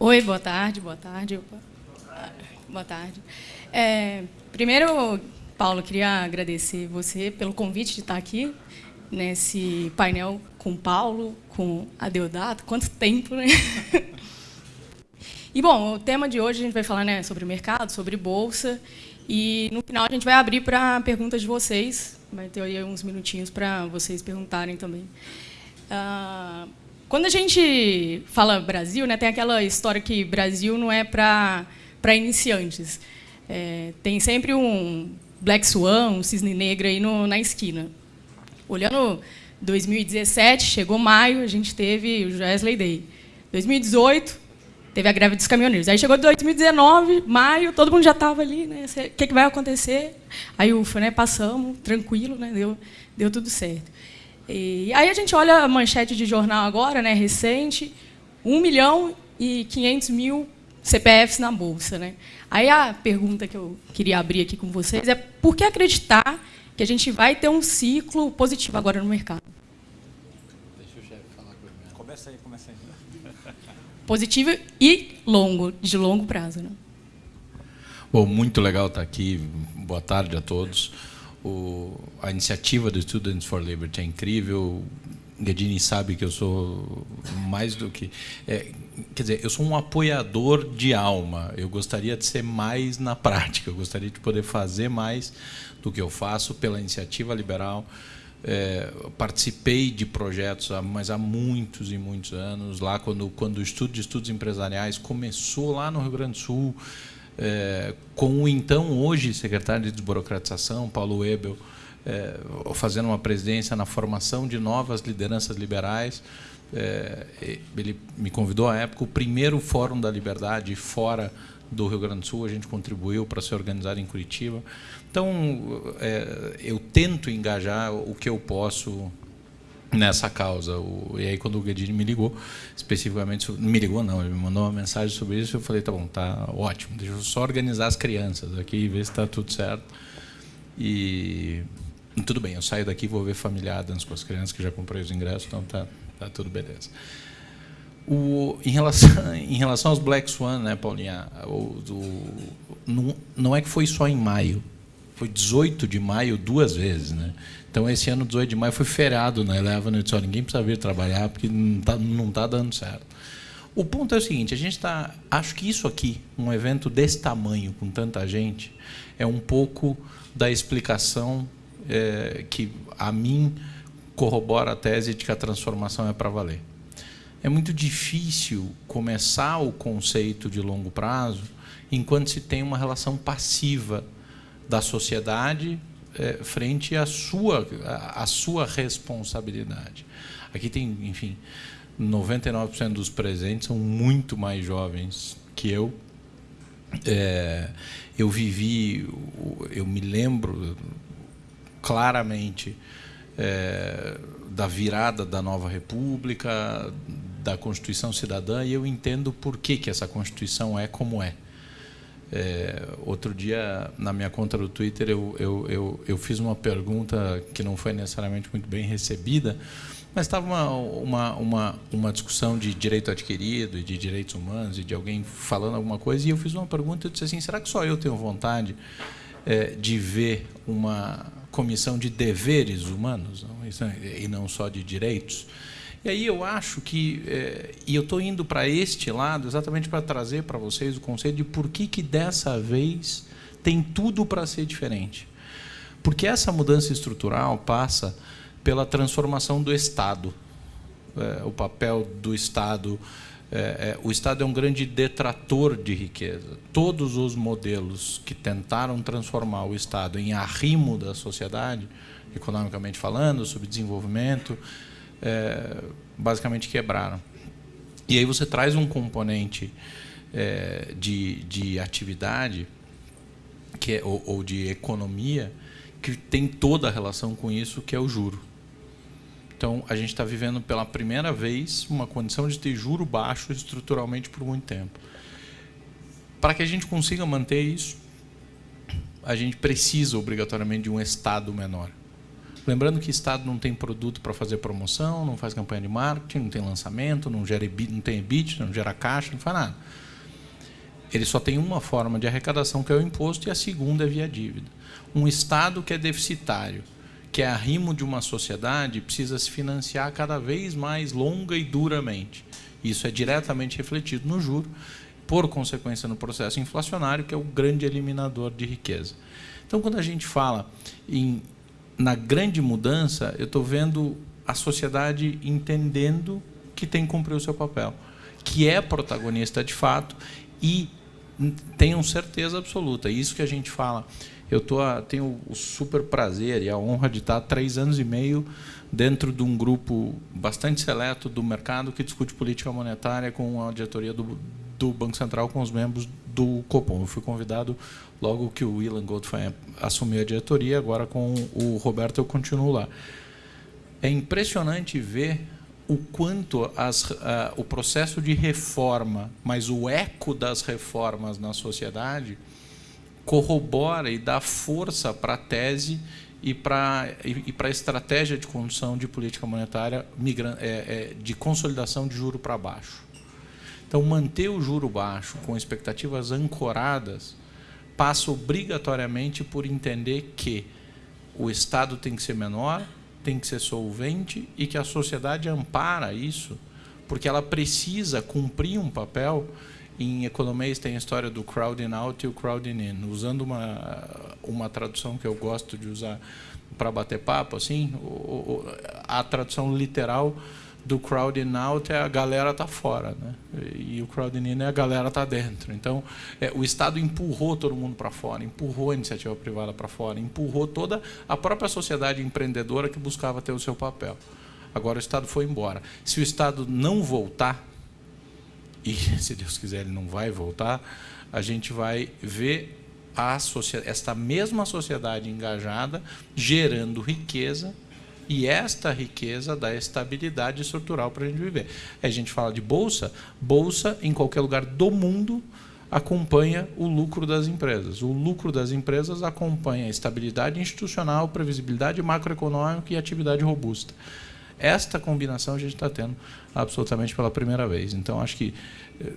Oi, boa tarde, boa tarde. Boa tarde. É, primeiro, Paulo, queria agradecer você pelo convite de estar aqui nesse painel com Paulo, com a Deodato. Quanto tempo, né? E, bom, o tema de hoje a gente vai falar né, sobre mercado, sobre bolsa, e no final a gente vai abrir para perguntas de vocês. Vai ter aí uns minutinhos para vocês perguntarem também. Uh, quando a gente fala Brasil, né, tem aquela história que Brasil não é para iniciantes. É, tem sempre um Black Swan, um cisne negro aí no, na esquina. Olhando 2017, chegou maio, a gente teve o Wesley Day. 2018, teve a greve dos caminhoneiros. Aí chegou 2019, maio, todo mundo já estava ali, né? O que, que vai acontecer? Aí, ufa, né? Passamos, tranquilo, né? Deu, deu tudo certo. E aí a gente olha a manchete de jornal agora, né, recente, 1 milhão e 500 mil CPFs na Bolsa. Né? Aí a pergunta que eu queria abrir aqui com vocês é por que acreditar que a gente vai ter um ciclo positivo agora no mercado? Deixa o chefe falar comigo. Começa aí, começa aí. Positivo e longo, de longo prazo. Né? Bom, muito legal estar aqui. Boa tarde a todos. O, a iniciativa do Students for Liberty é incrível. Gadini sabe que eu sou mais do que. É, quer dizer, eu sou um apoiador de alma. Eu gostaria de ser mais na prática. Eu gostaria de poder fazer mais do que eu faço pela iniciativa liberal. É, participei de projetos, mas há muitos e muitos anos. Lá, quando, quando o estudo de estudos empresariais começou lá no Rio Grande do Sul, é, com o então hoje secretário de desburocratização, Paulo Ebel, é, fazendo uma presidência na formação de novas lideranças liberais. É, ele me convidou à época o primeiro Fórum da Liberdade fora do Rio Grande do Sul, a gente contribuiu para ser organizado em Curitiba. Então, é, eu tento engajar o que eu posso nessa causa. O, e aí, quando o Guedini me ligou, especificamente, me ligou não, ele me mandou uma mensagem sobre isso, eu falei, tá bom, tá ótimo, deixa eu só organizar as crianças aqui e ver se está tudo certo. E tudo bem, eu saio daqui vou ver Família Adams com as crianças que já comprei os ingressos, então tá, tá tudo beleza. O, em, relação, em relação aos Black Swan, né, Paulinha, o, do, não, não é que foi só em maio, foi 18 de maio duas vezes, né? Então, esse ano, 18 de maio, foi feriado na Eleven. Eu disse, ninguém precisa vir trabalhar, porque não está não tá dando certo. O ponto é o seguinte, a gente está... Acho que isso aqui, um evento desse tamanho, com tanta gente, é um pouco da explicação é, que, a mim, corrobora a tese de que a transformação é para valer. É muito difícil começar o conceito de longo prazo enquanto se tem uma relação passiva da sociedade é, frente à sua, à sua responsabilidade. Aqui tem, enfim, 99% dos presentes são muito mais jovens que eu. É, eu vivi, eu me lembro claramente é, da virada da nova república, da Constituição Cidadã, e eu entendo por que, que essa Constituição é como é. É, outro dia, na minha conta do Twitter, eu, eu, eu, eu, fiz uma pergunta que não foi necessariamente muito bem recebida, mas estava uma, uma, uma, uma discussão de direito adquirido e de direitos humanos e de alguém falando alguma coisa, e eu fiz uma pergunta e disse assim, será que só eu tenho vontade é, de ver uma comissão de deveres humanos não? e não só de direitos? E aí eu acho que, é, e eu estou indo para este lado exatamente para trazer para vocês o conceito de por que, que dessa vez tem tudo para ser diferente. Porque essa mudança estrutural passa pela transformação do Estado. É, o papel do Estado. É, é, o Estado é um grande detrator de riqueza. Todos os modelos que tentaram transformar o Estado em arrimo da sociedade, economicamente falando, sobre desenvolvimento, é, basicamente quebraram. E aí você traz um componente é, de, de atividade que é, ou, ou, de economia que tem toda a relação com isso, que é o juro. Então, a gente está vivendo pela primeira vez uma condição de ter juro baixo estruturalmente por muito tempo. Para que a gente consiga manter isso, a gente precisa obrigatoriamente de um Estado menor. Lembrando que Estado não tem produto para fazer promoção, não faz campanha de marketing, não tem lançamento, não, gera não tem EBIT, não gera caixa, não faz nada. Ele só tem uma forma de arrecadação, que é o imposto, e a segunda é via dívida. Um Estado que é deficitário, que é arrimo de uma sociedade, precisa se financiar cada vez mais longa e duramente. Isso é diretamente refletido no juro, por consequência no processo inflacionário, que é o grande eliminador de riqueza. Então, quando a gente fala em na grande mudança, eu estou vendo a sociedade entendendo que tem que cumprir o seu papel, que é protagonista de fato e tenham certeza absoluta. Isso que a gente fala. Eu tô, tenho o super prazer e a honra de estar três anos e meio dentro de um grupo bastante seleto do mercado que discute política monetária com a diretoria do, do Banco Central, com os membros do Copom. Eu fui convidado logo que o Ilan Goldfein assumiu a diretoria, agora com o Roberto eu continuo lá. É impressionante ver o quanto as, uh, o processo de reforma, mas o eco das reformas na sociedade corrobora e dá força para a tese e para a estratégia de condução de política monetária é, é, de consolidação de juro para baixo. Então, manter o juro baixo com expectativas ancoradas passa obrigatoriamente por entender que o Estado tem que ser menor, tem que ser solvente e que a sociedade ampara isso, porque ela precisa cumprir um papel. Em economês tem a história do crowding out e o crowding in. Usando uma, uma tradução que eu gosto de usar para bater papo, assim, a tradução literal do crowding out é a galera tá fora, né? E o crowding in é a galera tá dentro. Então, é, o Estado empurrou todo mundo para fora, empurrou a iniciativa privada para fora, empurrou toda a própria sociedade empreendedora que buscava ter o seu papel. Agora o Estado foi embora. Se o Estado não voltar, e se Deus quiser ele não vai voltar, a gente vai ver a esta mesma sociedade engajada gerando riqueza e esta riqueza dá estabilidade estrutural para a gente viver. A gente fala de bolsa, bolsa em qualquer lugar do mundo acompanha o lucro das empresas. O lucro das empresas acompanha a estabilidade institucional, previsibilidade macroeconômica e atividade robusta. Esta combinação a gente está tendo absolutamente pela primeira vez. Então, acho que eh,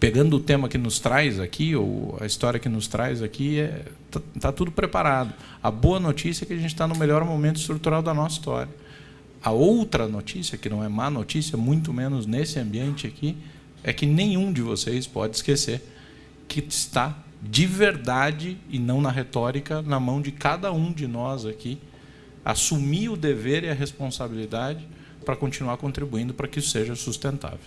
pegando o tema que nos traz aqui, ou a história que nos traz aqui, está é, tá, tá tudo preparado. A boa notícia é que a gente está no melhor momento estrutural da nossa história. A outra notícia, que não é má notícia, muito menos nesse ambiente aqui, é que nenhum de vocês pode esquecer que está de verdade e não na retórica, na mão de cada um de nós aqui, assumir o dever e a responsabilidade para continuar contribuindo para que isso seja sustentável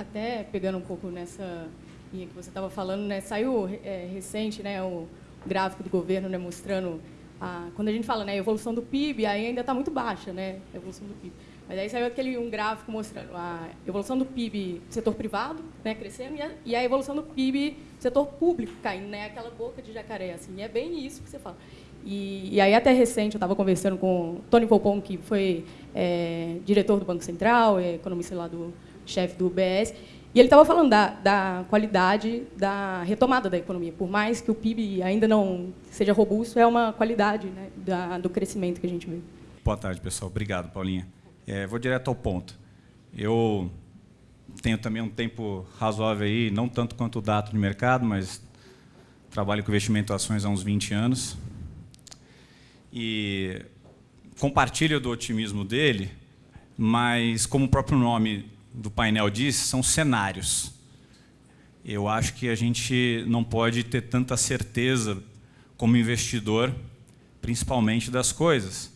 até pegando um pouco nessa linha que você estava falando, né, saiu é, recente né, o gráfico do governo né, mostrando, a, quando a gente fala né, evolução do PIB, aí ainda está muito baixa né, a evolução do PIB. Mas aí saiu aquele um gráfico mostrando a evolução do PIB setor privado né, crescendo e a, e a evolução do PIB setor público caindo, né, aquela boca de jacaré. Assim, e é bem isso que você fala. E, e aí, até recente, eu estava conversando com Tony Volpon, que foi é, diretor do Banco Central, é, economista lá do, chefe do UBS, e ele estava falando da, da, qualidade da retomada da economia. Por mais que o PIB ainda não seja robusto, é uma qualidade né, da, do crescimento que a gente vê. Boa tarde, pessoal. Obrigado, Paulinha. É, vou direto ao ponto. Eu tenho também um tempo razoável aí, não tanto quanto o dato de mercado, mas trabalho com investimento em ações há uns 20 anos. E compartilho do otimismo dele, mas como o próprio nome do painel disse, são cenários. Eu acho que a gente não pode ter tanta certeza como investidor, principalmente das coisas,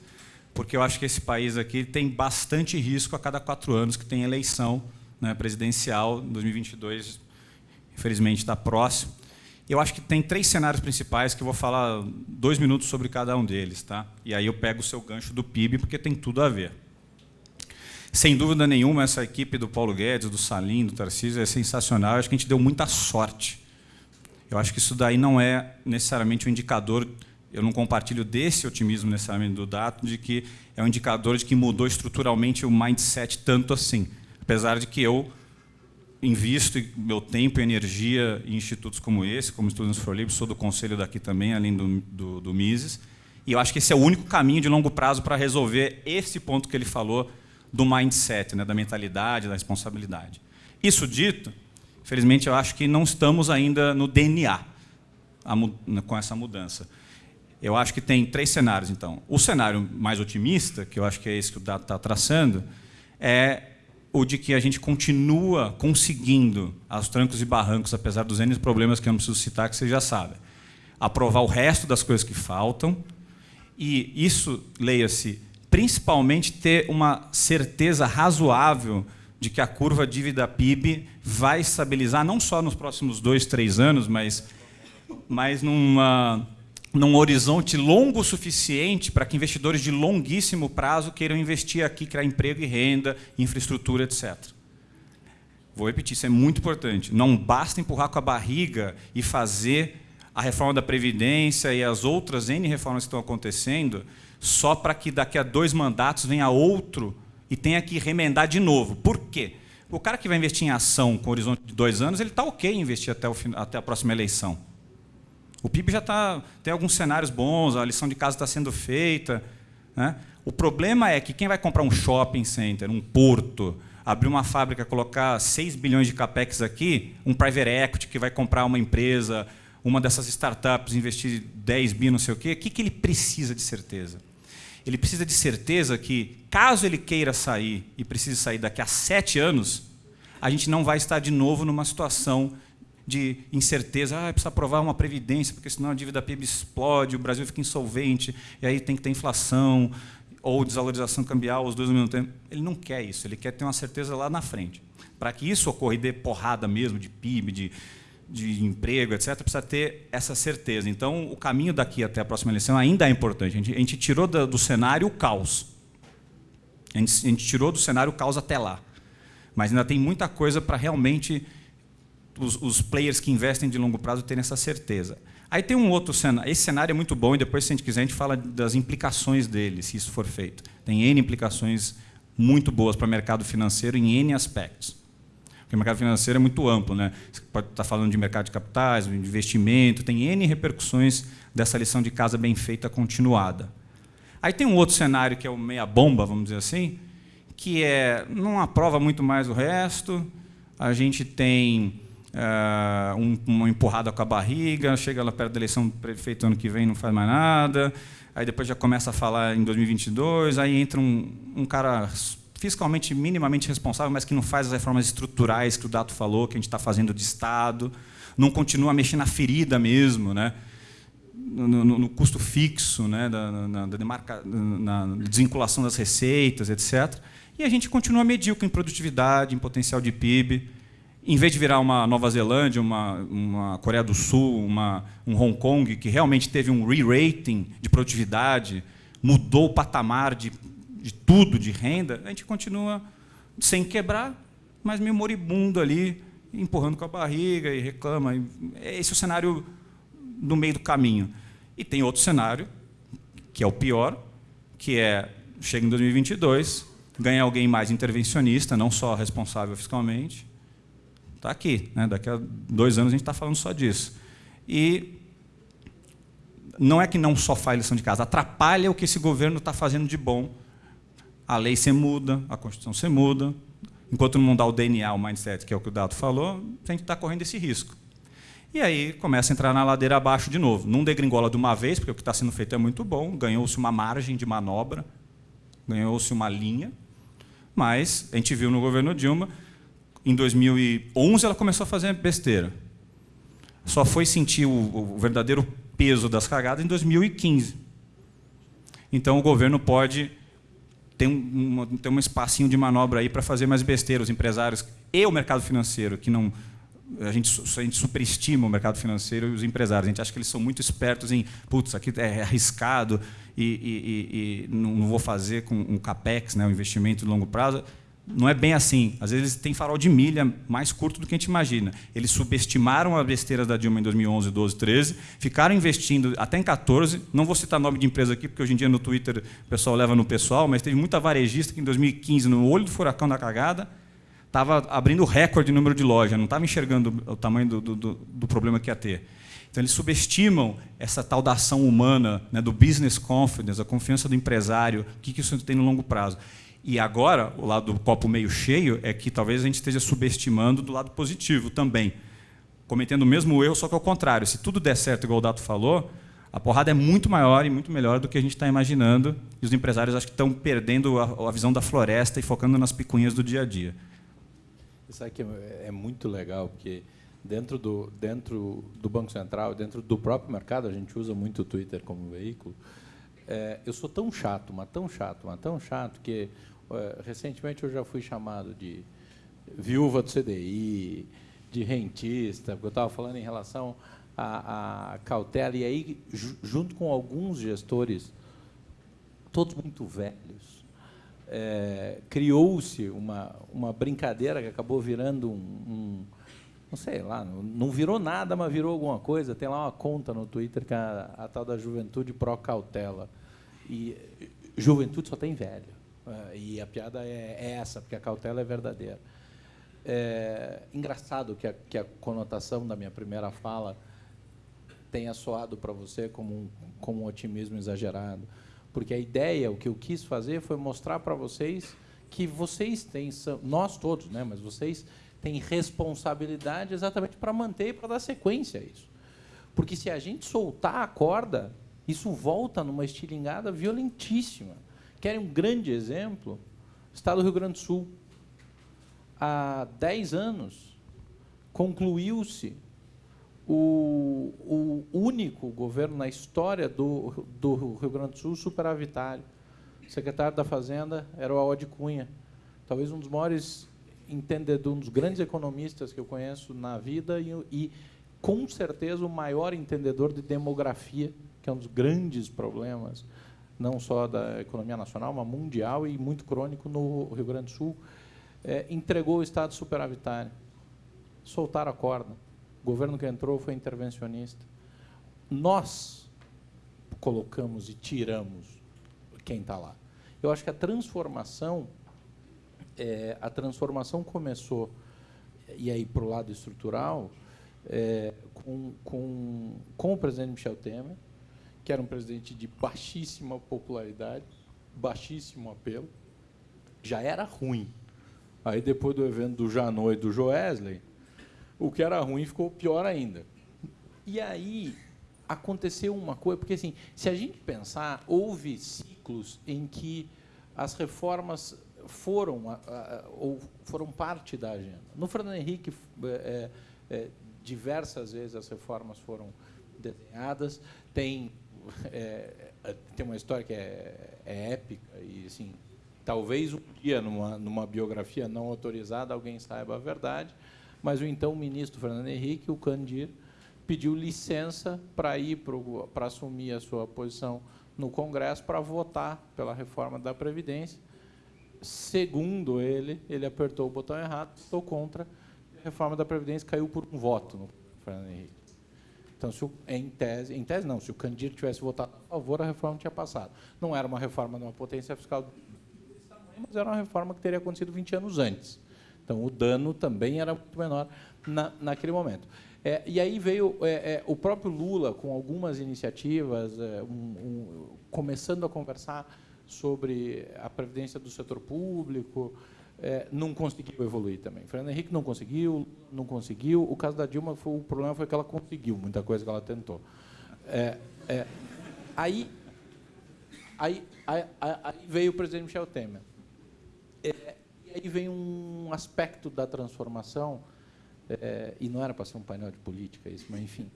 porque eu acho que esse país aqui tem bastante risco a cada quatro anos que tem eleição né, presidencial, 2022, infelizmente está próximo. Eu acho que tem três cenários principais que eu vou falar dois minutos sobre cada um deles, tá? E aí eu pego o seu gancho do PIB porque tem tudo a ver. Sem dúvida nenhuma, essa equipe do Paulo Guedes, do Salim, do Tarcísio é sensacional. Eu acho que a gente deu muita sorte. Eu acho que isso daí não é necessariamente um indicador, eu não compartilho desse otimismo necessariamente do dado, de que é um indicador de que mudou estruturalmente o mindset tanto assim. Apesar de que eu invisto meu tempo e energia em institutos como esse, como Students for Liberty, sou do conselho daqui também, além do, do, do Mises, E eu acho que esse é o único caminho de longo prazo para resolver esse ponto que ele falou do mindset, né, da mentalidade, da responsabilidade. Isso dito, felizmente eu acho que não estamos ainda no DNA com essa mudança. Eu acho que tem três cenários, então. O cenário mais otimista, que eu acho que é esse que o Dado está traçando, é o de que a gente continua conseguindo, aos trancos e barrancos, apesar dos N problemas que eu não preciso citar, que vocês já sabem, aprovar o resto das coisas que faltam, e isso, leia-se, principalmente ter uma certeza razoável de que a curva dívida-PIB vai estabilizar, não só nos próximos dois, três anos, mas, mas numa, num horizonte longo o suficiente para que investidores de longuíssimo prazo queiram investir aqui, criar emprego e renda, infraestrutura, etc. Vou repetir, isso é muito importante. Não basta empurrar com a barriga e fazer a reforma da Previdência e as outras N reformas que estão acontecendo, só para que daqui a dois mandatos venha outro e tenha que remendar de novo. Por quê? O cara que vai investir em ação com horizonte de dois anos, ele está ok em investir até, o, até a próxima eleição. O PIB já tá, tem alguns cenários bons, a lição de casa está sendo feita. Né? O problema é que quem vai comprar um shopping center, um porto, abrir uma fábrica, colocar 6 bilhões de capex aqui, um private equity que vai comprar uma empresa, uma dessas startups investir 10 bi, não sei o quê, o que, que ele precisa de certeza? Ele precisa de certeza que, caso ele queira sair e precise sair daqui a sete anos, a gente não vai estar de novo numa situação de incerteza, ah, precisa aprovar uma previdência, porque senão a dívida PIB explode, o Brasil fica insolvente, e aí tem que ter inflação ou desvalorização cambial, os dois ao mesmo tempo. Ele não quer isso, ele quer ter uma certeza lá na frente. Para que isso ocorra e dê porrada mesmo de PIB, de de emprego, etc., precisa ter essa certeza. Então, o caminho daqui até a próxima eleição ainda é importante. A gente, a gente tirou do, do, cenário o caos. A gente, a gente, tirou do cenário o caos até lá. Mas ainda tem muita coisa para realmente os, os, players que investem de longo prazo terem essa certeza. Aí tem um outro cenário. Esse cenário é muito bom e depois, se a gente quiser, a gente fala das implicações dele, se isso for feito. Tem N implicações muito boas para o mercado financeiro em N aspectos. Porque o mercado financeiro é muito amplo. Né? Você pode estar falando de mercado de capitais, de investimento, tem N repercussões dessa lição de casa bem feita continuada. Aí tem um outro cenário que é o meia-bomba, vamos dizer assim, que é não aprova muito mais o resto, a gente tem uh, um, uma empurrada com a barriga, chega lá perto da eleição do prefeito ano que vem não faz mais nada, aí depois já começa a falar em 2022, aí entra um, um cara fiscalmente minimamente responsável, mas que não faz as reformas estruturais que o Dato falou, que a gente está fazendo de Estado, não continua mexer na ferida mesmo, né? no, no, no custo fixo, né? da, na, da demarca, na desvinculação das receitas, etc. E a gente continua medíocre em produtividade, em potencial de PIB. Em vez de virar uma Nova Zelândia, uma, uma Coreia do Sul, uma, um Hong Kong, que realmente teve um re-rating de produtividade, mudou o patamar de de tudo, de renda, a gente continua sem quebrar, mas meio moribundo ali, empurrando com a barriga e reclama. Esse é o cenário no meio do caminho. E tem outro cenário, que é o pior, que é, chega em 2022, ganha alguém mais intervencionista, não só responsável fiscalmente. Está aqui, né? daqui a dois anos a gente está falando só disso. E não é que não só faz lição de casa, atrapalha o que esse governo está fazendo de bom a lei se muda, a Constituição se muda. Enquanto não mudar o DNA, o mindset, que é o que o Dato falou, a gente está correndo esse risco. E aí começa a entrar na ladeira abaixo de novo. Não degringola de uma vez, porque o que está sendo feito é muito bom, ganhou-se uma margem de manobra, ganhou-se uma linha, mas a gente viu no governo Dilma, em 2011 ela começou a fazer besteira. Só foi sentir o, o verdadeiro peso das cagadas em 2015. Então o governo pode tem um, tem um espacinho de manobra aí para fazer mais besteira. Os empresários e o mercado financeiro, que não a gente, a gente superestima o mercado financeiro e os empresários. A gente acha que eles são muito espertos em, putz, aqui é arriscado e, e, e, e não, vou fazer com um capex, né, um investimento de longo prazo não é bem assim. Às vezes tem farol de milha mais curto do que a gente imagina. Eles subestimaram a besteira da Dilma em 2011, 12, 13, ficaram investindo até em 14. Não vou citar nome de empresa aqui, porque hoje em dia no Twitter o pessoal leva no pessoal, mas teve muita varejista que em 2015, no olho do furacão da cagada, estava abrindo recorde de número de lojas, não estava enxergando o tamanho do, do, do problema que ia ter. Então, eles subestimam essa tal da ação humana, né, do business confidence, a confiança do empresário, o que, que isso tem no longo prazo. E agora, o lado do copo meio cheio é que talvez a gente esteja subestimando do lado positivo também. Cometendo o mesmo erro, só que ao contrário. Se tudo der certo, igual o Dato falou, a porrada é muito maior e muito melhor do que a gente está imaginando. E os empresários acho que estão perdendo a, a, visão da floresta e focando nas picuinhas do dia a dia. Isso aqui é, é muito legal, porque dentro do, dentro do Banco Central, dentro do próprio mercado, a gente usa muito o Twitter como veículo. É, eu sou tão chato, mas tão chato, mas tão chato, que recentemente eu já fui chamado de viúva do CDI, de rentista, porque eu estava falando em relação à, à cautela, e aí, junto com alguns gestores, todos muito velhos, é, criou-se uma, uma brincadeira que acabou virando um, um não sei lá, não virou nada, mas virou alguma coisa. Tem lá uma conta no Twitter que é a, a tal da Juventude Pro Cautela. E juventude só tem velho. É, e a piada é, é essa, porque a cautela é verdadeira. É engraçado que a, que a conotação da minha primeira fala tenha soado para você como um, como um otimismo exagerado. Porque a ideia, o que eu quis fazer foi mostrar para vocês que vocês têm, nós todos, né, mas vocês tem responsabilidade exatamente para manter e para dar sequência a isso. Porque se a gente soltar a corda, isso volta numa estilingada violentíssima. Querem um grande exemplo? Estado do Rio Grande do Sul. Há 10 anos, concluiu-se o, o, único governo na história do, do Rio Grande do Sul superavitário. O secretário da Fazenda era o Aode Cunha, talvez um dos maiores entendedor, um dos grandes economistas que eu conheço na vida e, e, com certeza, o maior entendedor de demografia, que é um dos grandes problemas, não só da economia nacional, mas mundial e muito crônico no Rio Grande do Sul, é, entregou o Estado superavitário. Soltaram a corda. O governo que entrou foi intervencionista. Nós colocamos e tiramos quem está lá. Eu acho que a transformação é, a transformação começou, e aí para o lado estrutural, é, com, com, com o presidente Michel Temer, que era um presidente de baixíssima popularidade, baixíssimo apelo, já era ruim. Aí, depois do evento do Janot e do Joesley, o que era ruim ficou pior ainda. E aí aconteceu uma coisa, porque assim, se a gente pensar, houve ciclos em que as reformas foram ou foram parte da agenda. No Fernando Henrique, é, é, diversas vezes as reformas foram desenhadas. Tem é, é, tem uma história que é, é, épica e assim talvez um dia numa numa biografia não autorizada alguém saiba a verdade, mas o então ministro Fernando Henrique, o Candir, pediu licença para ir para assumir a sua posição no Congresso para votar pela reforma da Previdência Segundo ele, ele apertou o botão errado, estou contra. A reforma da Previdência caiu por um voto no Fernando Henrique. Então, se o, em tese, em tese não, se o Candido tivesse votado a favor, a reforma tinha passado. Não era uma reforma de uma potência fiscal desse mas era uma reforma que teria acontecido 20 anos antes. Então, o dano também era muito menor na, naquele momento. É, e aí veio é, é, o próprio Lula, com algumas iniciativas, é, um, um, começando a conversar sobre a previdência do setor público, é, não conseguiu evoluir também. Fernando Henrique não conseguiu, não conseguiu. O caso da Dilma, foi, o problema foi que ela conseguiu muita coisa que ela tentou. É, é, aí, aí, aí, aí, veio o presidente Michel Temer. É, e aí vem um aspecto da transformação, é, e não era para ser um painel de política isso, mas enfim,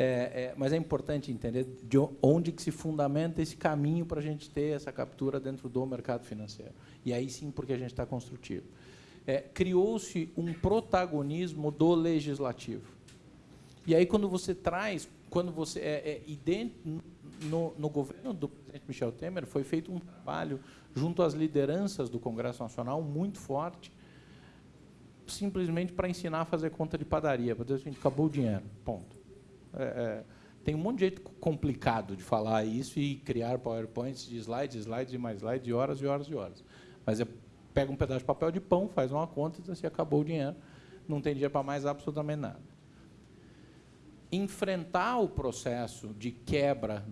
é, é, mas é importante entender de onde que se fundamenta esse caminho para a gente ter essa captura dentro do mercado financeiro. E aí sim, porque a gente está construtivo. É, Criou-se um protagonismo do legislativo. E aí, quando você traz, quando você é, é no, no governo do presidente Michel Temer, foi feito um trabalho junto às lideranças do Congresso Nacional muito forte, simplesmente para ensinar a fazer conta de padaria, para dizer assim, acabou o dinheiro, ponto. É, é, tem um monte de jeito complicado de falar isso e criar PowerPoints de slides, slides e mais slides, de horas e horas e horas. Mas é, pega um pedaço de papel de pão, faz uma conta e assim, acabou o dinheiro, não tem dinheiro para mais absolutamente nada. enfrentar o processo de quebra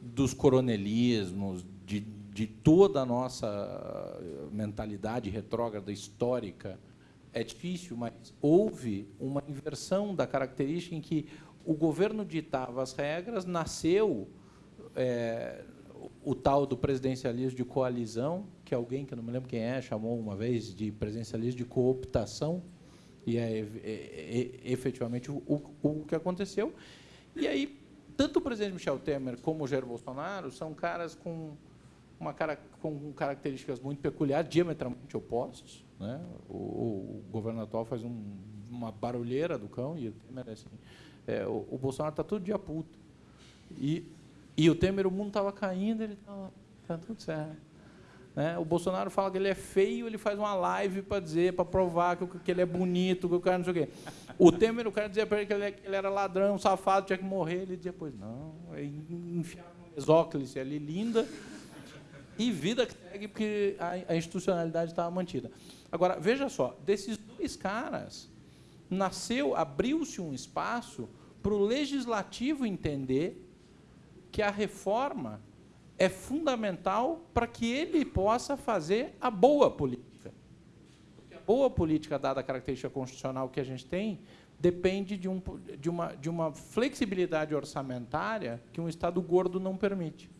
dos coronelismos, de, de toda a nossa mentalidade retrógrada histórica, é difícil, mas houve uma inversão da característica em que o governo ditava as regras, nasceu é, o tal do presidencialismo de coalizão, que alguém, que eu não me lembro quem é, chamou uma vez de presidencialismo de cooptação, e é, é, é efetivamente o, o, que aconteceu. E aí, tanto o presidente Michel Temer como o Jair Bolsonaro são caras com, uma cara, com características muito peculiares, diametralmente opostos. Né? O, o governo atual faz um, uma barulheira do cão e o Temer é assim. É, o, o, Bolsonaro está todo dia puto. E, e o Temer, o mundo estava caindo, ele estava tá tudo certo. Né? O Bolsonaro fala que ele é feio, ele faz uma live para dizer, para provar que, que, ele é bonito, que o cara não sei o quê. O Temer, o cara dizia para ele que ele, que ele, era ladrão, safado, tinha que morrer. Ele dizia, pois não, é no mesóclise ali, linda, e vida que segue, porque a, a institucionalidade estava mantida. Agora, veja só, desses dois caras, nasceu, abriu-se um espaço para o legislativo entender que a reforma é fundamental para que ele possa fazer a boa política. Porque a boa política, dada a característica constitucional que a gente tem, depende de, um, de, uma, de uma flexibilidade orçamentária que um Estado gordo não permite.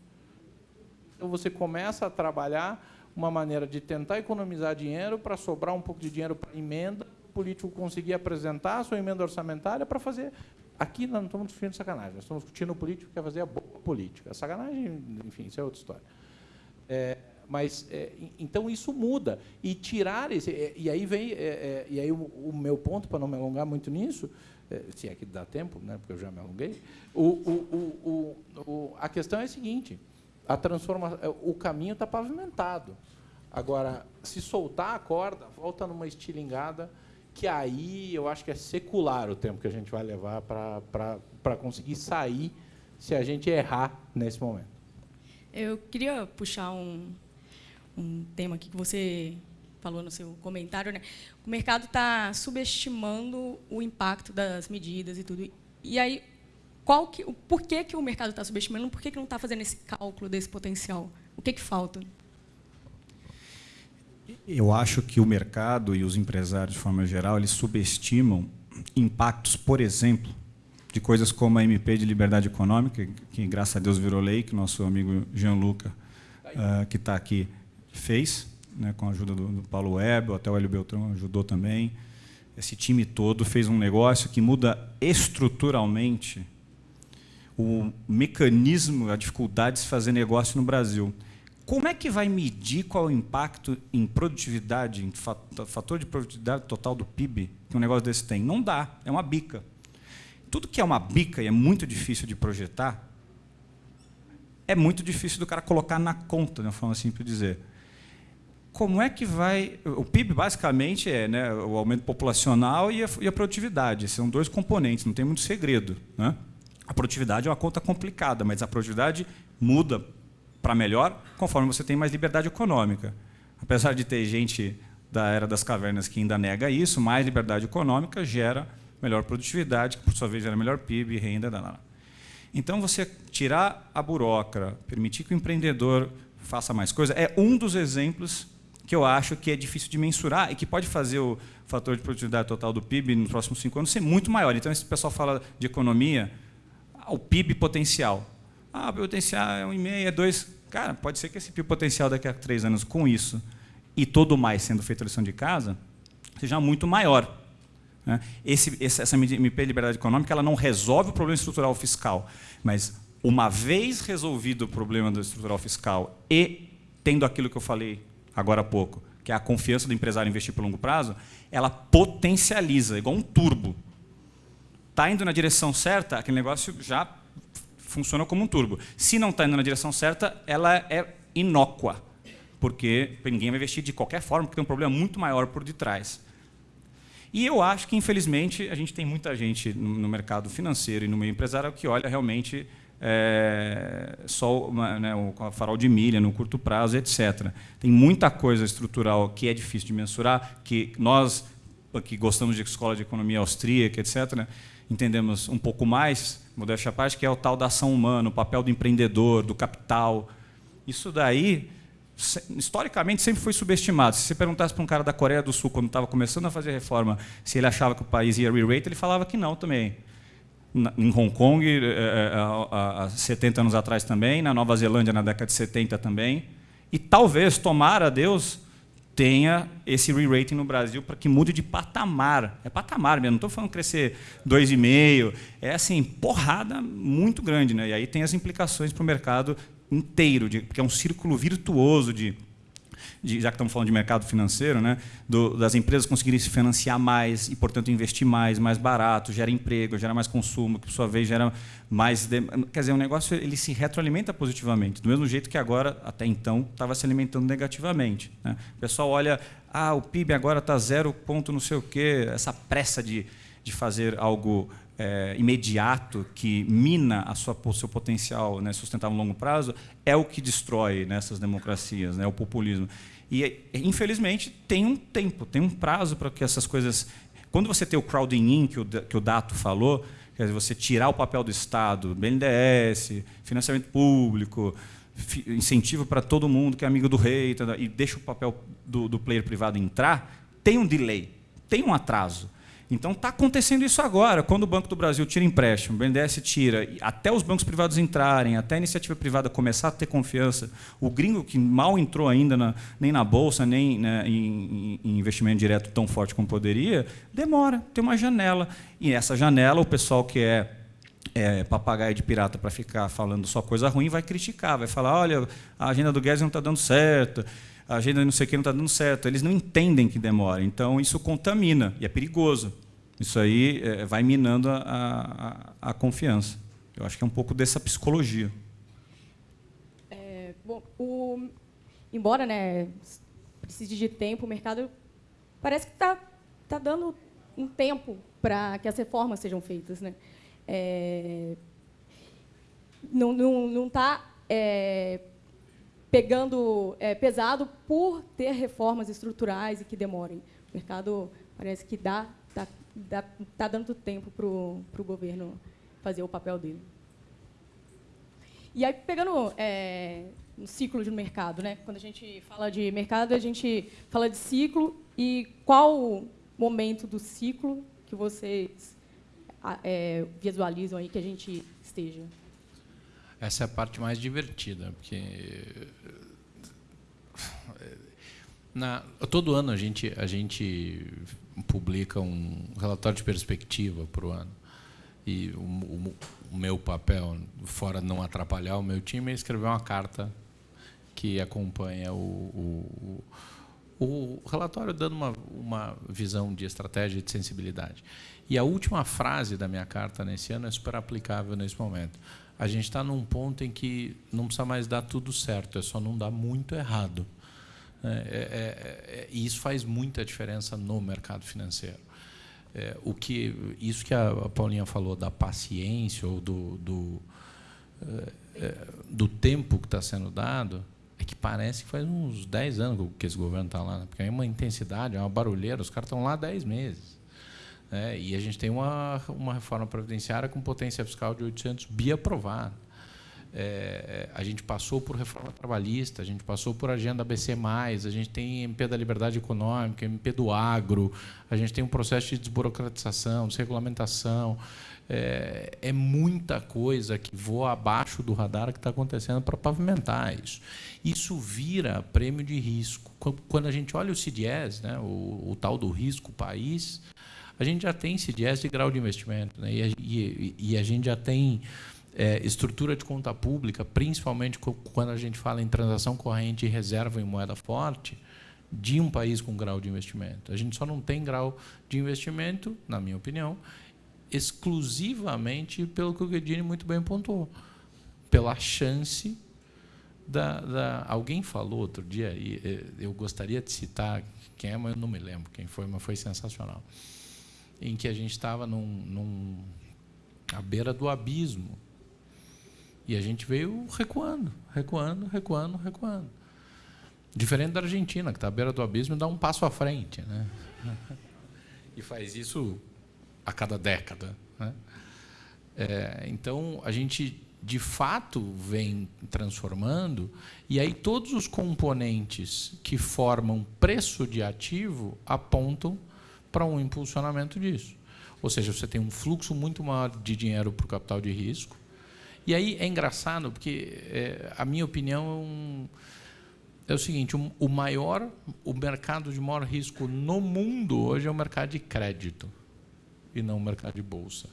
Então, você começa a trabalhar uma maneira de tentar economizar dinheiro para sobrar um pouco de dinheiro para emenda, político conseguir apresentar a sua emenda orçamentária para fazer. Aqui nós não estamos discutindo sacanagem, nós estamos discutindo o político que quer fazer a boa política. A sacanagem, enfim, isso é outra história. É, mas é, então isso muda e tirar esse é, e aí vem é, é, e aí o, o, meu ponto para não me alongar muito nisso é, se é que dá tempo né porque eu já me alonguei o, o, o a questão é a seguinte a transformação, é, o caminho está pavimentado. Agora, se soltar a corda, volta numa estilingada, que aí eu acho que é secular o tempo que a gente vai levar para conseguir sair se a gente errar nesse momento. Eu queria puxar um, um tema aqui que você falou no seu comentário. Né? O mercado está subestimando o impacto das medidas e tudo. E aí, qual que, por que, que o mercado está subestimando, por que, que não está fazendo esse cálculo desse potencial? O que, que falta? Eu acho que o mercado e os empresários, de forma geral, eles subestimam impactos, por exemplo, de coisas como a MP de liberdade econômica, que graças a Deus virou lei, que nosso amigo Gianluca, uh, que está aqui, fez, né, com a ajuda do, do Paulo Web, até o Hélio Beltrão ajudou também. Esse time todo fez um negócio que muda estruturalmente o mecanismo, a dificuldade de se fazer negócio no Brasil. Como é que vai medir qual é o impacto em produtividade, em fator de produtividade total do PIB que um negócio desse tem? Não dá, é uma bica. Tudo que é uma bica e é muito difícil de projetar, é muito difícil do cara colocar na conta, de uma forma simples de dizer. Como é que vai... O PIB, basicamente, é né, o aumento populacional e a, e a produtividade. São dois componentes, não tem muito segredo. Né? A produtividade é uma conta complicada, mas a produtividade muda para melhor conforme você tem mais liberdade econômica. Apesar de ter gente da era das cavernas que ainda nega isso, mais liberdade econômica gera melhor produtividade, que por sua vez gera melhor PIB, renda. Então, você tirar a burocra, permitir que o empreendedor faça mais coisa, é um dos exemplos que eu acho que é difícil de mensurar e que pode fazer o fator de produtividade total do PIB nos próximos cinco anos ser muito maior. Então, esse pessoal fala de economia, o PIB potencial. Ah, o potencial é 1,5, é 2. Cara, pode ser que esse PIB potencial daqui a três anos, com isso e todo mais sendo feito a lição de casa, seja muito maior. Né? Esse, essa MP Liberdade Econômica ela não resolve o problema estrutural fiscal, mas uma vez resolvido o problema do estrutural fiscal e tendo aquilo que eu falei agora há pouco, que é a confiança do empresário investir por longo prazo, ela potencializa, igual um turbo está indo na direção certa, aquele negócio já funciona como um turbo. Se não está indo na direção certa, ela é inócua, porque ninguém vai investir de qualquer forma, porque tem um problema muito maior por detrás. E eu acho que, infelizmente, a gente tem muita gente no mercado financeiro e no meio empresarial que olha realmente é, só uma, né, o farol de milha no curto prazo, etc. Tem muita coisa estrutural que é difícil de mensurar, que nós que gostamos de escola de economia austríaca, etc., entendemos um pouco mais, modéstia à parte, que é o tal da ação humana, o papel do empreendedor, do capital. Isso daí, historicamente, sempre foi subestimado. Se você perguntasse para um cara da Coreia do Sul, quando estava começando a fazer reforma, se ele achava que o país ia re-rate, ele falava que não também. Em Hong Kong, eh, eh, há 70 anos atrás também, na Nova Zelândia, na década de 70 também. E talvez, tomara a Deus, tenha esse re-rating no Brasil para que mude de patamar. É patamar mesmo, não estou falando crescer 2,5%. É assim, porrada muito grande. Né? E aí tem as implicações para o mercado inteiro, de, porque é um círculo virtuoso de de, já que estamos falando de mercado financeiro, né, do, das empresas conseguirem se financiar mais e, portanto, investir mais, mais barato, gera emprego, gera mais consumo, que, por sua vez, gera mais... De, quer dizer, o negócio ele se retroalimenta positivamente, do mesmo jeito que agora, até então, estava se alimentando negativamente. Né? O pessoal olha, ah, o PIB agora está zero ponto não sei o quê, essa pressa de, de fazer algo é, imediato que mina a sua, o seu potencial né, sustentável a longo prazo é o que destrói nessas democracias, né, o populismo. E, infelizmente, tem um tempo, tem um prazo para que essas coisas... Quando você tem o crowding in, que o, que o Dato falou, quer dizer, você tirar o papel do Estado, BNDES, financiamento público, incentivo para todo mundo que é amigo do rei, e deixa o papel do, do player privado entrar, tem um delay, tem um atraso. Então está acontecendo isso agora. Quando o Banco do Brasil tira empréstimo, o BNDES tira, até os bancos privados entrarem, até a iniciativa privada começar a ter confiança, o gringo que mal entrou ainda na, nem na bolsa, nem né, em, em, investimento direto tão forte como poderia, demora, tem uma janela. E essa janela, o pessoal que é é, papagaio de pirata para ficar falando só coisa ruim, vai criticar, vai falar, olha, a agenda do Guedes não está dando certo, a agenda não sei o que não está dando certo. Eles não entendem que demora. Então, isso contamina e é perigoso. Isso aí é, vai minando a, a, a, confiança. Eu acho que é um pouco dessa psicologia. É, bom, o, embora né, precise de tempo, o mercado parece que está tá dando um tempo para que as reformas sejam feitas. Né? É, não está não, não tá, é, pegando é, pesado por ter reformas estruturais e que demorem. O mercado parece que dá está dando tempo para o governo fazer o papel dele. E aí, pegando é, um ciclo de mercado, né? quando a gente fala de mercado, a gente fala de ciclo e qual momento do ciclo que vocês é, visualizam aí que a gente esteja? Essa é a parte mais divertida, porque na, todo ano a gente, a gente publica um relatório de perspectiva para o ano. E o, o, o, meu papel, fora não atrapalhar o meu time, é escrever uma carta que acompanha o, o, relatório, dando uma, uma visão de estratégia e de sensibilidade. E a última frase da minha carta nesse ano é super aplicável nesse momento. A gente está num ponto em que não precisa mais dar tudo certo, é só não dar muito errado. É, é, é, é, e isso faz muita diferença no mercado financeiro. É, o que, isso que a Paulinha falou da paciência ou do, do, é, do tempo que está sendo dado, é que parece que faz uns 10 anos que esse governo está lá, né? porque é uma intensidade, é uma barulheira, os caras estão lá há 10 meses. Né? E a gente tem uma, uma reforma previdenciária com potência fiscal de 800 bi aprovada. É, a gente passou por reforma trabalhista, a gente passou por agenda ABC+, a gente tem MP da liberdade econômica, MP do agro, a gente tem um processo de desburocratização, desregulamentação. É, é muita coisa que voa abaixo do radar que está acontecendo para pavimentar isso. Isso vira prêmio de risco. Quando a gente olha o CDS, né, o, o tal do risco país, a gente já tem CDS de grau de investimento. Né, e, e, e a gente já tem é, estrutura de conta pública, principalmente quando a gente fala em transação corrente e reserva em moeda forte, de um país com grau de investimento. A gente só não tem grau de investimento, na minha opinião, exclusivamente pelo que o Guedini muito bem pontuou, pela chance da, da, alguém falou outro dia e eu gostaria de citar quem é, mas eu não me lembro quem foi, mas foi sensacional, em que a gente estava num, num à beira do abismo e a gente veio recuando, recuando, recuando, recuando. Diferente da Argentina, que está à beira do abismo e dá um passo à frente. Né? e faz isso a cada década. Né? É, então, a gente de fato vem transformando, e aí todos os componentes que formam preço de ativo apontam para um impulsionamento disso. Ou seja, você tem um fluxo muito maior de dinheiro para o capital de risco. E aí é engraçado, porque é, a minha opinião é, um, é o seguinte: um, o maior, o mercado de maior risco no mundo hoje é o mercado de crédito e não o mercado de bolsa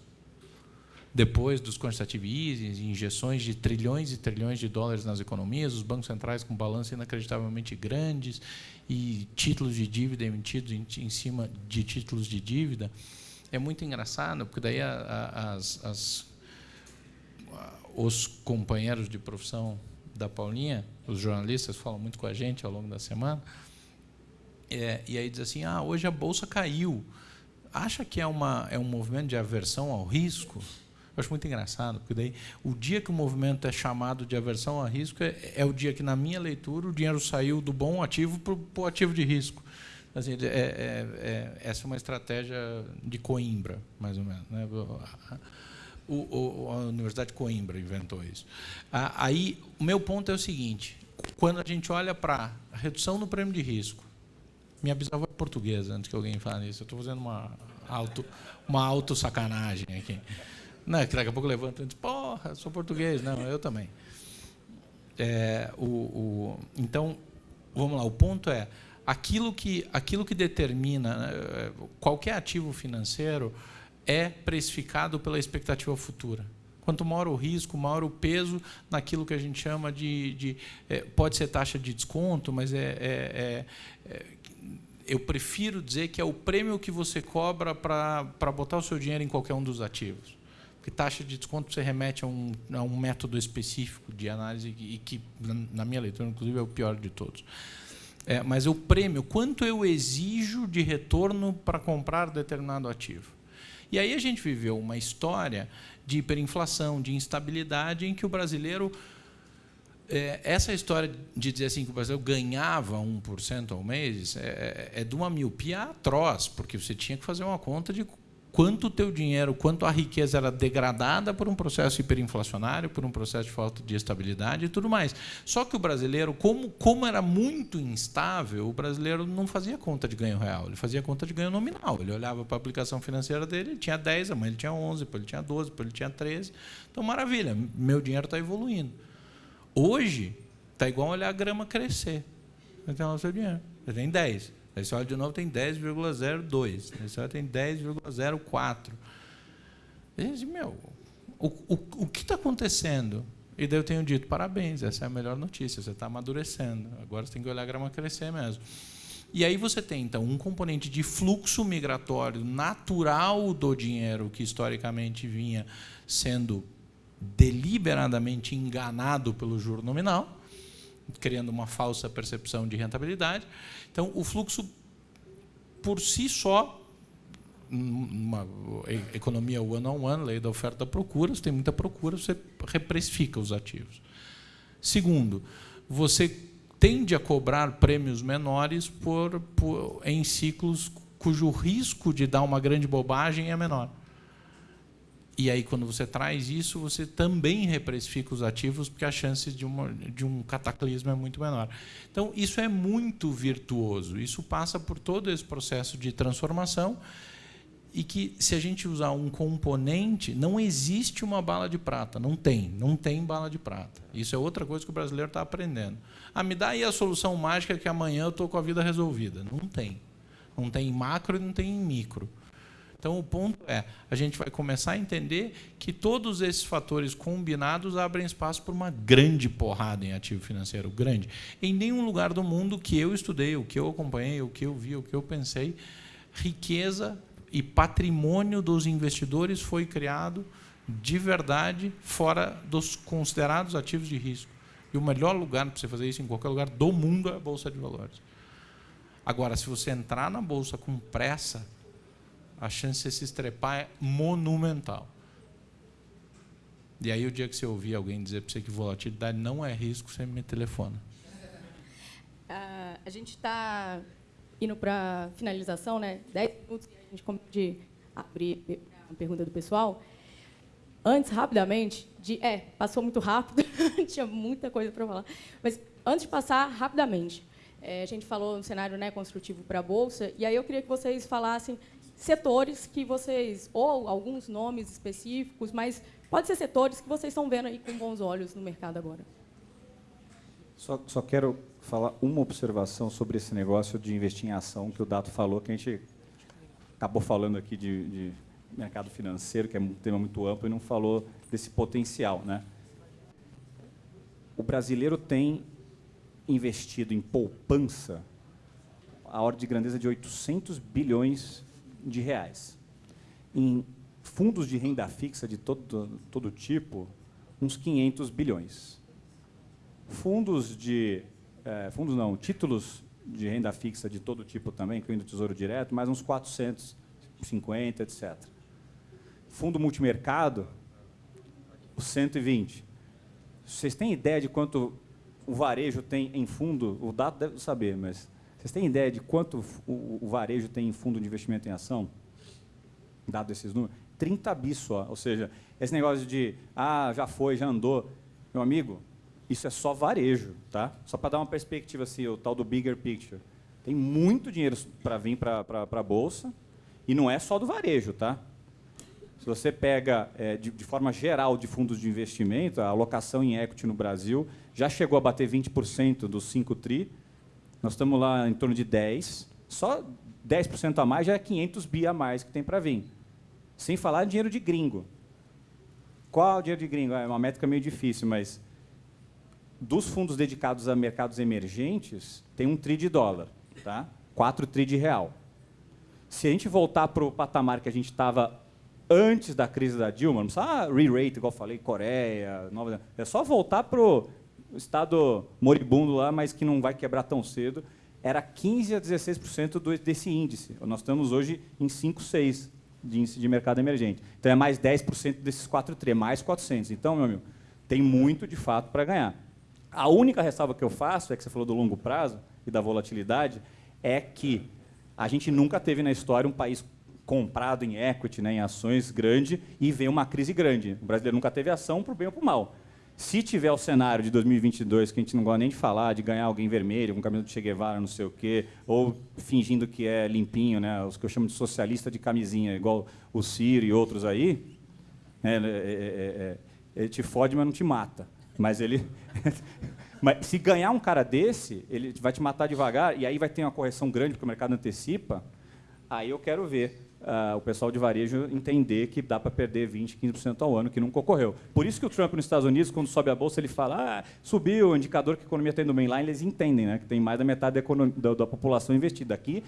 depois dos quantitative easing, injeções de trilhões e trilhões de dólares nas economias, os bancos centrais com balanços inacreditavelmente grandes e títulos de dívida emitidos em, cima de títulos de dívida, é muito engraçado, porque daí as, as, os companheiros de profissão da Paulinha, os jornalistas falam muito com a gente ao longo da semana, é, e aí diz assim, ah, hoje a bolsa caiu. Acha que é, uma, é um movimento de aversão ao risco? Eu acho muito engraçado, porque daí o dia que o movimento é chamado de aversão a risco é, é o dia que, na minha leitura, o dinheiro saiu do bom ativo para o ativo de risco. Assim, é, é, é, essa é uma estratégia de Coimbra, mais ou menos. Né? O, o, a Universidade de Coimbra inventou isso. Aí, o meu ponto é o seguinte: quando a gente olha para a redução no prêmio de risco, minha bisavó é portuguesa, antes que alguém fale isso, eu estou fazendo uma auto, uma auto sacanagem aqui. Não, que daqui a pouco levanta e diz, porra, sou português. Não, eu também. É, o, o, então, vamos lá, o ponto é, aquilo que, aquilo que determina né, qualquer ativo financeiro é precificado pela expectativa futura. Quanto maior o risco, maior o peso naquilo que a gente chama de. de é, pode ser taxa de desconto, mas é, é, é, é eu prefiro dizer que é o prêmio que você cobra para botar o seu dinheiro em qualquer um dos ativos. Porque taxa de desconto você remete a um, a um método específico de análise e que, na minha leitura, inclusive, é o pior de todos. É, mas o prêmio, quanto eu exijo de retorno para comprar determinado ativo. E aí a gente viveu uma história de hiperinflação, de instabilidade, em que o brasileiro. É, essa história de dizer assim que o brasileiro ganhava 1% ao mês é, é, é de uma miopia atroz, porque você tinha que fazer uma conta de quanto o teu dinheiro, quanto a riqueza era degradada por um processo hiperinflacionário, por um processo de falta de estabilidade e tudo mais. Só que o brasileiro, como, como era muito instável, o brasileiro não fazia conta de ganho real, ele fazia conta de ganho nominal. Ele olhava para a aplicação financeira dele, ele tinha 10, amanhã ele tinha 11, depois ele tinha 12, depois ele tinha 13. Então, maravilha, meu dinheiro está evoluindo. Hoje, está igual olhar a grama crescer. Tem lá o seu dinheiro, você tem 10. Você olha de novo, tem 10,02. Aí você olha, tem 10,04. Gente, meu, o, o, o que está acontecendo? E daí eu tenho dito, parabéns, essa é a melhor notícia, você está amadurecendo. Agora você tem que olhar a grama crescer mesmo. E aí você tem, então, um componente de fluxo migratório natural do dinheiro que historicamente vinha sendo deliberadamente enganado pelo juro nominal, criando uma falsa percepção de rentabilidade. Então, o fluxo, por si só, uma economia one-on-one, lei da oferta da procura, você tem muita procura, você reprecifica os ativos. Segundo, você tende a cobrar prêmios menores por, por, em ciclos cujo risco de dar uma grande bobagem é menor. E aí, quando você traz isso, você também reprecifica os ativos, porque a chance de, uma, de um cataclismo é muito menor. Então, isso é muito virtuoso. Isso passa por todo esse processo de transformação e que, se a gente usar um componente, não existe uma bala de prata. Não tem. Não tem bala de prata. Isso é outra coisa que o brasileiro está aprendendo. Ah, me dá aí a solução mágica que amanhã eu estou com a vida resolvida. Não tem. Não tem em macro e não tem em micro. Então, o ponto é, a gente vai começar a entender que todos esses fatores combinados abrem espaço para uma grande porrada em ativo financeiro, grande. Em nenhum lugar do mundo que eu estudei, o que eu acompanhei, o que eu vi, o que eu pensei, riqueza e patrimônio dos investidores foi criado de verdade fora dos considerados ativos de risco. E o melhor lugar para você fazer isso em qualquer lugar do mundo é a Bolsa de Valores. Agora, se você entrar na Bolsa com pressa, a chance de se estrepar é monumental. E aí, o dia que você ouvir alguém dizer para você que volatilidade não é risco, você me telefona. Uh, a gente está indo para finalização, né? 10 minutos que a gente de abrir a pergunta do pessoal. Antes, rapidamente, de. É, passou muito rápido, tinha muita coisa para falar. Mas antes de passar, rapidamente, é, a gente falou no cenário né, construtivo para a Bolsa, e aí eu queria que vocês falassem setores que vocês, ou alguns nomes específicos, mas pode ser setores que vocês estão vendo aí com bons olhos no mercado agora. Só, só quero falar uma observação sobre esse negócio de investir em ação que o Dato falou, que a gente acabou falando aqui de, de mercado financeiro, que é um tema muito amplo, e não falou desse potencial. Né? O brasileiro tem investido em poupança a ordem de grandeza de 800 bilhões de reais. Em fundos de renda fixa de todo, todo tipo, uns 500 bilhões. Fundos de... É, fundos não, títulos de renda fixa de todo tipo também, incluindo Tesouro Direto, mais uns 450, etc. Fundo multimercado, 120. Vocês têm ideia de quanto o varejo tem em fundo? O dado deve saber, mas vocês têm ideia de quanto o, o varejo tem em fundo de investimento em ação? Dado esses números? 30 bis só. Ou seja, esse negócio de, ah, já foi, já andou. Meu amigo, isso é só varejo, tá? Só para dar uma perspectiva, assim, o tal do bigger picture. Tem muito dinheiro para vir para a Bolsa e não é só do varejo, tá? Se você pega, é, de, de, forma geral, de fundos de investimento, a alocação em equity no Brasil já chegou a bater 20% dos 5 TRI, nós estamos lá em torno de 10. Só 10% a mais já é 500 bi a mais que tem para vir. Sem falar dinheiro de gringo. Qual o dinheiro de gringo? É uma métrica meio difícil, mas dos fundos dedicados a mercados emergentes, tem um tri de dólar, tá? 4 tri de real. Se a gente voltar para o patamar que a gente estava antes da crise da Dilma, não precisa re-rate, igual eu falei, Coreia, Nova É só voltar para o estado moribundo lá, mas que não vai quebrar tão cedo. Era 15% a 16% desse índice. Nós estamos hoje em 5, 6 de índice de mercado emergente. Então, é mais 10% desses 4 tri, mais 400. Então, meu amigo, tem muito, de fato, para ganhar. A única ressalva que eu faço, é que você falou do longo prazo e da volatilidade, é que a gente nunca teve na história um país comprado em equity, né, em ações grande, e vem uma crise grande. O brasileiro nunca teve ação para o bem ou para o mal. Se tiver o cenário de 2022, que a gente não gosta nem de falar, de ganhar alguém vermelho, com camisa do Che Guevara, não sei o quê, ou fingindo que é limpinho, né, os que eu chamo de socialista de camisinha, igual o Ciro e outros aí, né, é, é, é, ele te fode, mas não te mata. Mas ele... mas se ganhar um cara desse, ele vai te matar devagar, e aí vai ter uma correção grande, porque o mercado antecipa, aí eu quero ver uh, o pessoal de varejo entender que dá para perder 20%, 15% ao ano, que nunca ocorreu. Por isso que o Trump nos Estados Unidos, quando sobe a bolsa, ele fala, ah, subiu, o indicador que a economia está indo bem lá, eles entendem né, que tem mais da metade da, economia, da, da população investida. Aqui,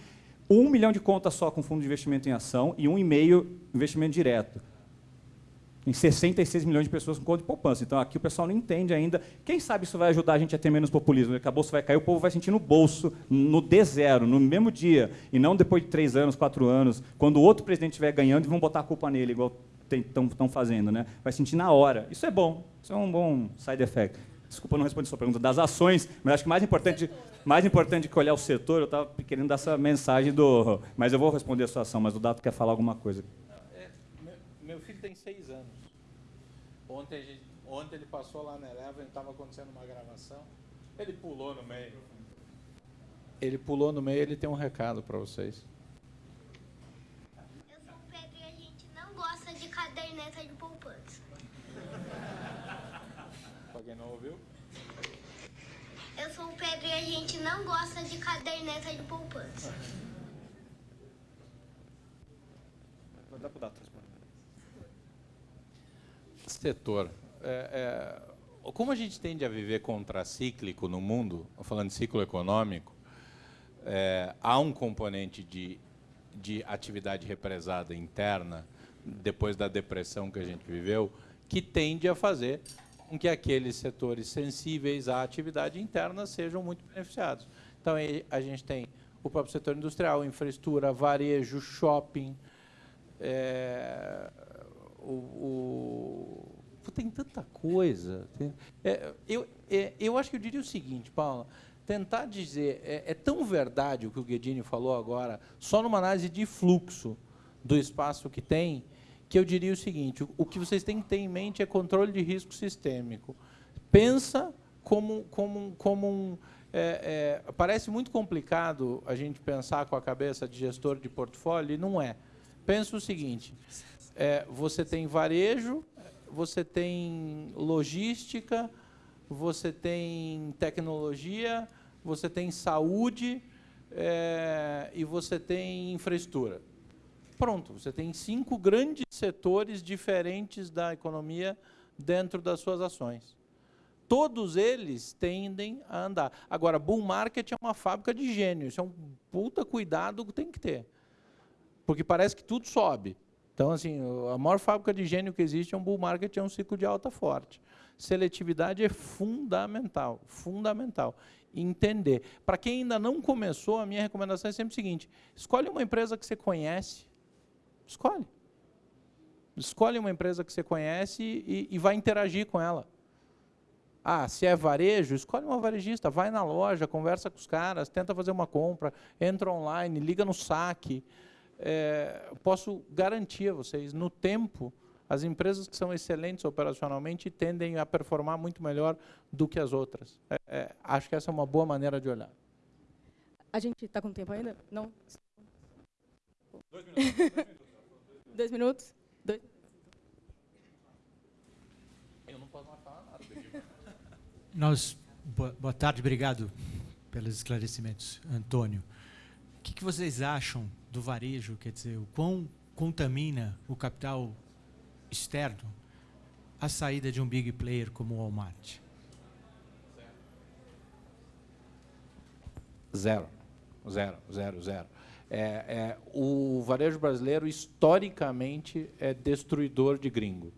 um milhão de contas só com fundo de investimento em ação e um e meio investimento direto em 66 milhões de pessoas com conta de poupança. Então, aqui o pessoal não entende ainda. Quem sabe isso vai ajudar a gente a ter menos populismo? Daqui a bolsa vai cair, o povo vai sentir no bolso, no D0, no mesmo dia, e não depois de três anos, quatro anos, quando o outro presidente estiver ganhando e vão botar a culpa nele, igual estão fazendo. Né? Vai sentir na hora. Isso é bom. Isso é um bom side effect. Desculpa, não respondi sua pergunta das ações, mas acho que mais importante, mais importante que olhar o setor, eu estava querendo dar essa mensagem do... Mas eu vou responder a sua ação, mas o Dato quer falar alguma coisa. É, meu, meu filho tem seis anos. Ontem, gente, ontem ele passou lá na Eleven, estava acontecendo uma gravação. Ele pulou no meio. Ele pulou no meio, ele tem um recado para vocês. Eu sou o Pedro e a gente não gosta de caderneta de poupança. Alguém não ouviu? Eu sou o Pedro e a gente não gosta de caderneta de poupança. Vou dar para o Dato setor. É, é, como a gente tende a viver contracíclico no mundo, falando de ciclo econômico, é, há um componente de, de atividade represada interna, depois da depressão que a gente viveu, que tende a fazer com que aqueles setores sensíveis à atividade interna sejam muito beneficiados. Então, a gente tem o próprio setor industrial, infraestrutura, varejo, shopping, é, o, o tem tanta coisa. É, eu, é, eu acho que eu diria o seguinte, Paula, tentar dizer, é, é, tão verdade o que o Guedini falou agora, só numa análise de fluxo do espaço que tem, que eu diria o seguinte, o, o que vocês têm que ter em mente é controle de risco sistêmico. Pensa como, como, como um... É, é, parece muito complicado a gente pensar com a cabeça de gestor de portfólio, e não é. Pensa o seguinte, é, você tem varejo, você tem logística, você tem tecnologia, você tem saúde é, e você tem infraestrutura. Pronto, você tem cinco grandes setores diferentes da economia dentro das suas ações. Todos eles tendem a andar. Agora, bull market é uma fábrica de gênio, isso é um puta cuidado que tem que ter. Porque parece que tudo sobe. Então, assim, a maior fábrica de gênio que existe é um bull market, é um ciclo de alta forte. Seletividade é fundamental, fundamental. Entender. Para quem ainda não começou, a minha recomendação é sempre o seguinte, escolhe uma empresa que você conhece, escolhe. Escolhe uma empresa que você conhece e, e vai interagir com ela. Ah, se é varejo, escolhe uma varejista, vai na loja, conversa com os caras, tenta fazer uma compra, entra online, liga no saque, é, posso garantir a vocês, no tempo, as empresas que são excelentes operacionalmente tendem a performar muito melhor do que as outras. É, é, acho que essa é uma boa maneira de olhar. A gente está com tempo ainda? Não? Dois minutos. Dois minutos? Dois. Eu não posso mais falar nada. Nós, boa, boa tarde, obrigado pelos esclarecimentos, Antônio. O que, que vocês acham do varejo, quer dizer, o quão contamina o capital externo a saída de um big player como o Walmart? Zero. Zero, zero, zero. É, é, o varejo brasileiro, historicamente, é destruidor de gringo.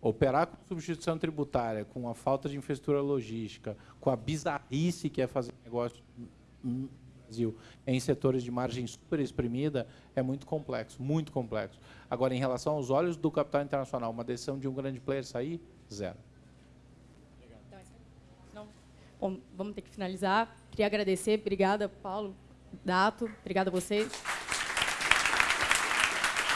Operar com substituição tributária, com a falta de infraestrutura logística, com a bizarrice que é fazer negócio Brasil em setores de margem super exprimida é muito complexo, muito complexo. Agora, em relação aos olhos do capital internacional, uma decisão de um grande player sair, zero. Bom, vamos ter que finalizar. Queria agradecer. Obrigada, Paulo, Dato. Obrigada a vocês.